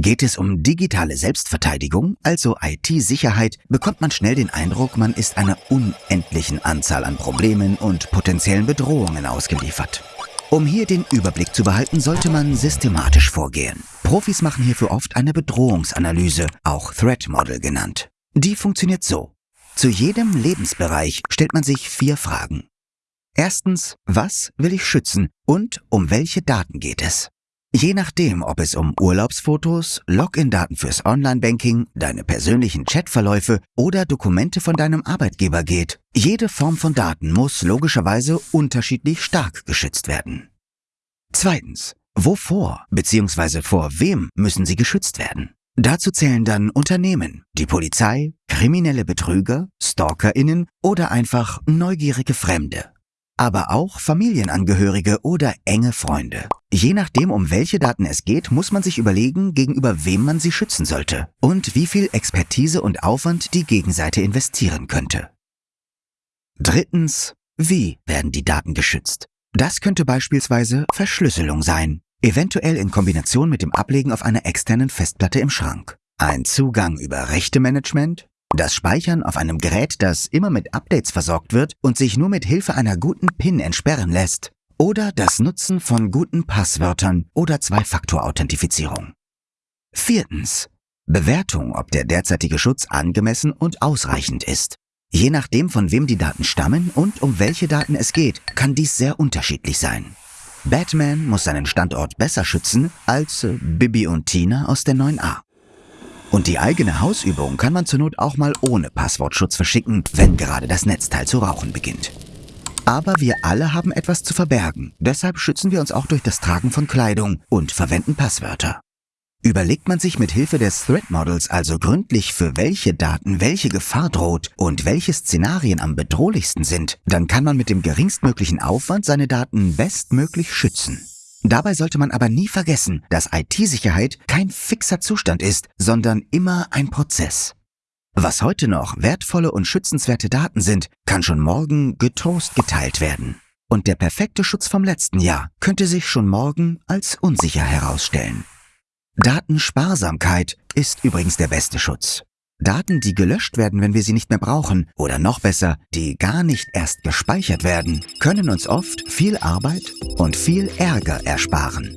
Geht es um digitale Selbstverteidigung, also IT-Sicherheit, bekommt man schnell den Eindruck, man ist einer unendlichen Anzahl an Problemen und potenziellen Bedrohungen ausgeliefert. Um hier den Überblick zu behalten, sollte man systematisch vorgehen. Profis machen hierfür oft eine Bedrohungsanalyse, auch Threat Model genannt. Die funktioniert so. Zu jedem Lebensbereich stellt man sich vier Fragen. Erstens, was will ich schützen und um welche Daten geht es? Je nachdem, ob es um Urlaubsfotos, Login-Daten fürs Online-Banking, deine persönlichen Chatverläufe oder Dokumente von deinem Arbeitgeber geht, jede Form von Daten muss logischerweise unterschiedlich stark geschützt werden. Zweitens, wovor bzw. vor wem müssen sie geschützt werden? Dazu zählen dann Unternehmen, die Polizei, kriminelle Betrüger, Stalkerinnen oder einfach neugierige Fremde aber auch Familienangehörige oder enge Freunde. Je nachdem, um welche Daten es geht, muss man sich überlegen, gegenüber wem man sie schützen sollte und wie viel Expertise und Aufwand die Gegenseite investieren könnte. Drittens, wie werden die Daten geschützt? Das könnte beispielsweise Verschlüsselung sein, eventuell in Kombination mit dem Ablegen auf einer externen Festplatte im Schrank. Ein Zugang über Rechtemanagement, das Speichern auf einem Gerät, das immer mit Updates versorgt wird und sich nur mit Hilfe einer guten PIN entsperren lässt. Oder das Nutzen von guten Passwörtern oder Zwei-Faktor-Authentifizierung. Viertens. Bewertung, ob der derzeitige Schutz angemessen und ausreichend ist. Je nachdem, von wem die Daten stammen und um welche Daten es geht, kann dies sehr unterschiedlich sein. Batman muss seinen Standort besser schützen als äh, Bibi und Tina aus der 9a. Und die eigene Hausübung kann man zur Not auch mal ohne Passwortschutz verschicken, wenn gerade das Netzteil zu rauchen beginnt. Aber wir alle haben etwas zu verbergen, deshalb schützen wir uns auch durch das Tragen von Kleidung und verwenden Passwörter. Überlegt man sich mit Hilfe des Threat Models also gründlich, für welche Daten welche Gefahr droht und welche Szenarien am bedrohlichsten sind, dann kann man mit dem geringstmöglichen Aufwand seine Daten bestmöglich schützen. Dabei sollte man aber nie vergessen, dass IT-Sicherheit kein fixer Zustand ist, sondern immer ein Prozess. Was heute noch wertvolle und schützenswerte Daten sind, kann schon morgen getoast geteilt werden. Und der perfekte Schutz vom letzten Jahr könnte sich schon morgen als unsicher herausstellen. Datensparsamkeit ist übrigens der beste Schutz. Daten, die gelöscht werden, wenn wir sie nicht mehr brauchen, oder noch besser, die gar nicht erst gespeichert werden, können uns oft viel Arbeit und viel Ärger ersparen.